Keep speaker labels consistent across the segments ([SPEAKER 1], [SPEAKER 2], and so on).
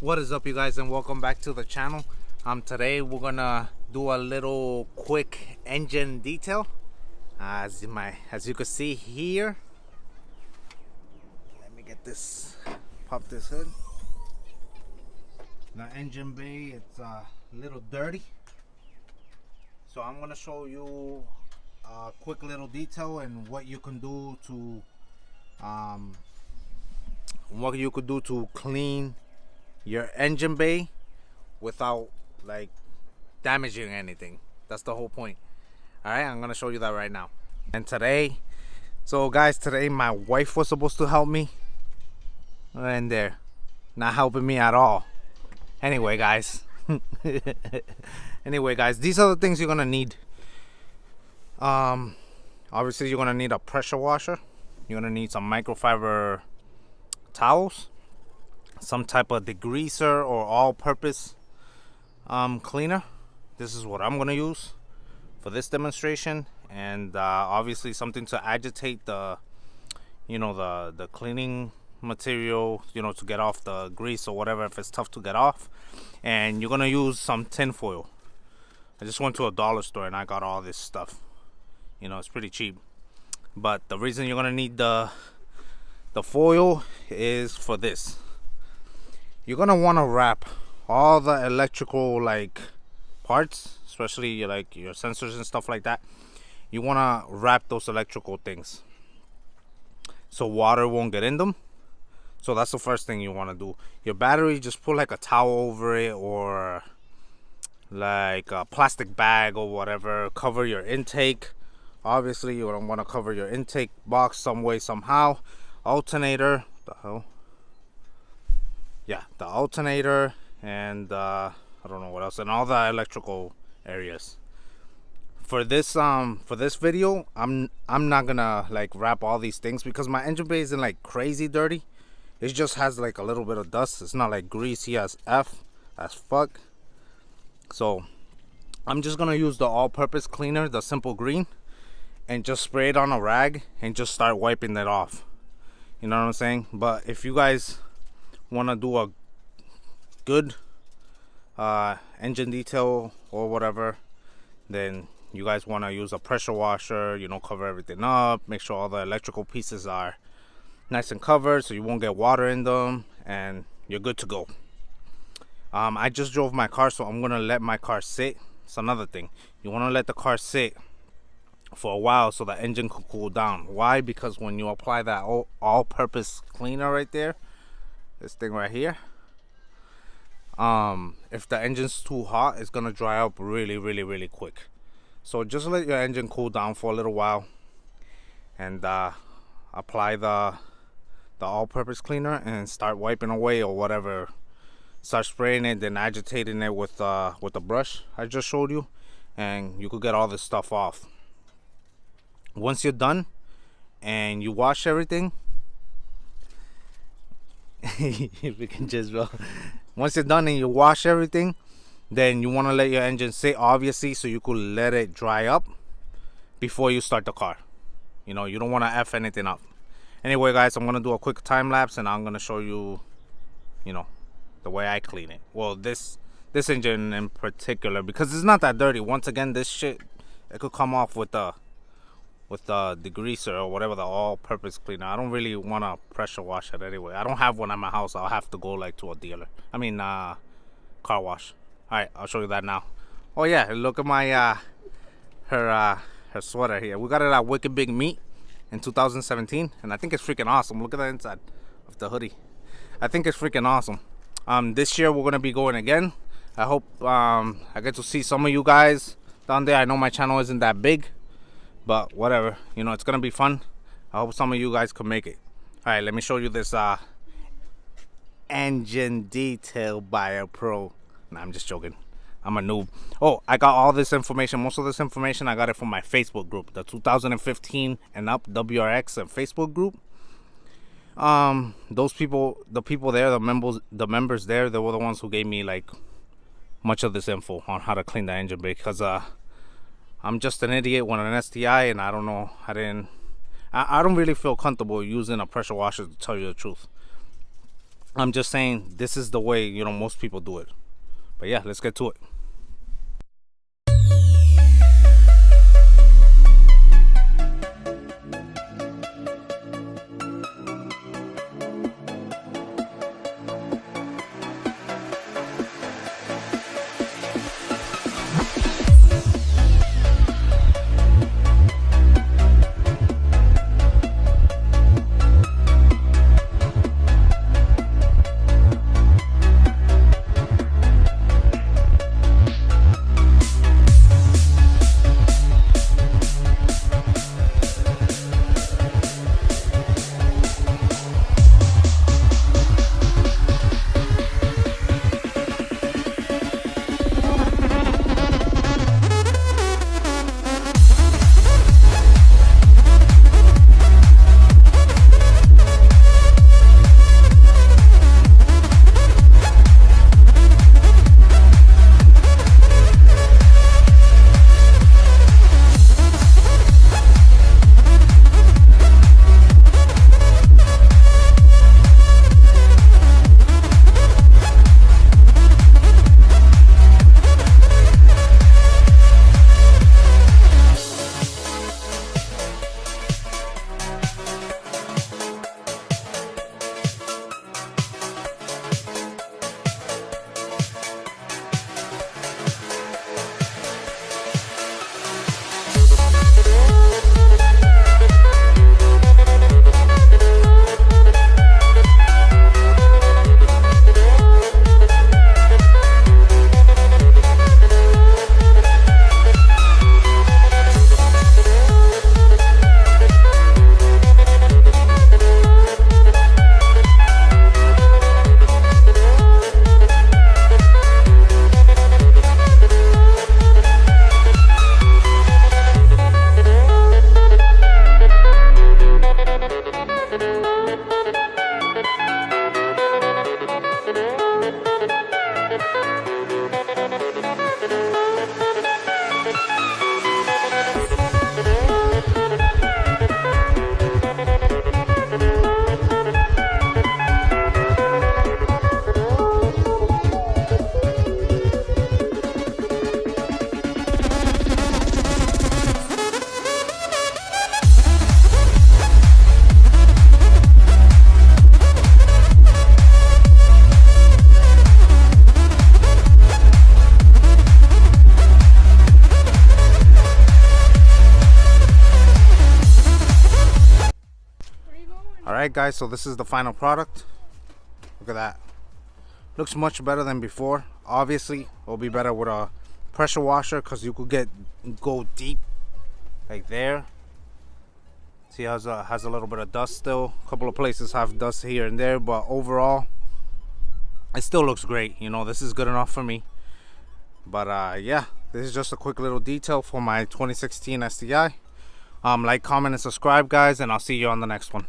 [SPEAKER 1] what is up you guys and welcome back to the channel. Um today we're gonna do a little quick engine detail. As my as you can see here. Let me get this pop this hood. The engine bay it's a little dirty. So i'm gonna show you a quick little detail and what you can do to um what you could do to clean your engine bay without like damaging anything. That's the whole point. All right i'm gonna show you that right now. And today so guys today my wife was supposed to help me. And there not helping me at all. Anyway guys. Anyway guys these are the things you're gonna need. Um obviously you're gonna need a pressure washer. You're gonna need some microfiber towels some type of degreaser or all-purpose um, cleaner. This is what I'm gonna use for this demonstration. And uh, obviously something to agitate the you know the the cleaning material you know to get off the grease or whatever if it's tough to get off. And you're gonna use some tin foil I just went to a dollar store and I got all this stuff. You know it's pretty cheap. But the reason you're gonna need the the foil is for this you're gonna want to wrap all the electrical like parts especially like your sensors and stuff like that. You want to wrap those electrical things. So water won't get in them. So that's the first thing you want to do. Your battery just put like a towel over it or like a plastic bag or whatever. Cover your intake. Obviously you don't want to cover your intake box some way somehow. Alternator the hell yeah the alternator and uh, I don't know what else and all the electrical areas. For this um for this video I'm I'm not gonna like wrap all these things because my engine bay isn't like crazy dirty. It just has like a little bit of dust. It's not like greasy as F as fuck. So I'm just gonna use the all-purpose cleaner the simple green and just spray it on a rag and just start wiping it off. You know what I'm saying? But if you guys want to do a good uh, engine detail or whatever then you guys want to use a pressure washer you know cover everything up make sure all the electrical pieces are nice and covered so you won't get water in them and you're good to go. Um, I just drove my car so I'm gonna let my car sit. It's another thing. You want to let the car sit for a while so the engine could cool down. Why? Because when you apply that all-purpose cleaner right there this thing right here. Um if the engine's too hot it's gonna dry up really really really quick. So just let your engine cool down for a little while and uh, apply the the all-purpose cleaner and start wiping away or whatever. Start spraying it then agitating it with uh with the brush i just showed you and you could get all this stuff off. Once you're done and you wash everything we can just well once you're done and you wash everything then you want to let your engine sit obviously so you could let it dry up before you start the car. You know you don't want to f anything up. Anyway guys i'm gonna do a quick time lapse and i'm gonna show you you know the way i clean it. Well this this engine in particular because it's not that dirty. Once again this shit it could come off with the with the degreaser or whatever the all-purpose cleaner. I don't really want to pressure wash it anyway. I don't have one at my house. I'll have to go like to a dealer. I mean uh car wash. All right i'll show you that now. Oh yeah look at my uh her uh her sweater here. We got it at Wicked Big Meet in 2017 and i think it's freaking awesome. Look at the inside of the hoodie. I think it's freaking awesome. Um this year we're gonna be going again. I hope um i get to see some of you guys down there. I know my channel isn't that big but whatever you know it's gonna be fun. I hope some of you guys can make it. All right let me show you this uh engine detail by a pro. Nah, i'm just joking. I'm a noob. Oh i got all this information. Most of this information i got it from my facebook group the 2015 and up wrx and facebook group. Um those people the people there the members the members there they were the ones who gave me like much of this info on how to clean the engine because uh I'm just an idiot with an STI and I don't know I didn't I, I don't really feel comfortable using a pressure washer to tell you the truth I'm just saying this is the way you know most people do it. But yeah, let's get to it. Alright guys, so this is the final product. Look at that. Looks much better than before. Obviously, it'll be better with a pressure washer because you could get go deep like there. See has a has a little bit of dust still. A couple of places have dust here and there, but overall it still looks great. You know, this is good enough for me. But uh yeah, this is just a quick little detail for my 2016 STI. Um, like, comment, and subscribe, guys, and I'll see you on the next one.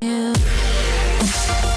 [SPEAKER 2] Yeah.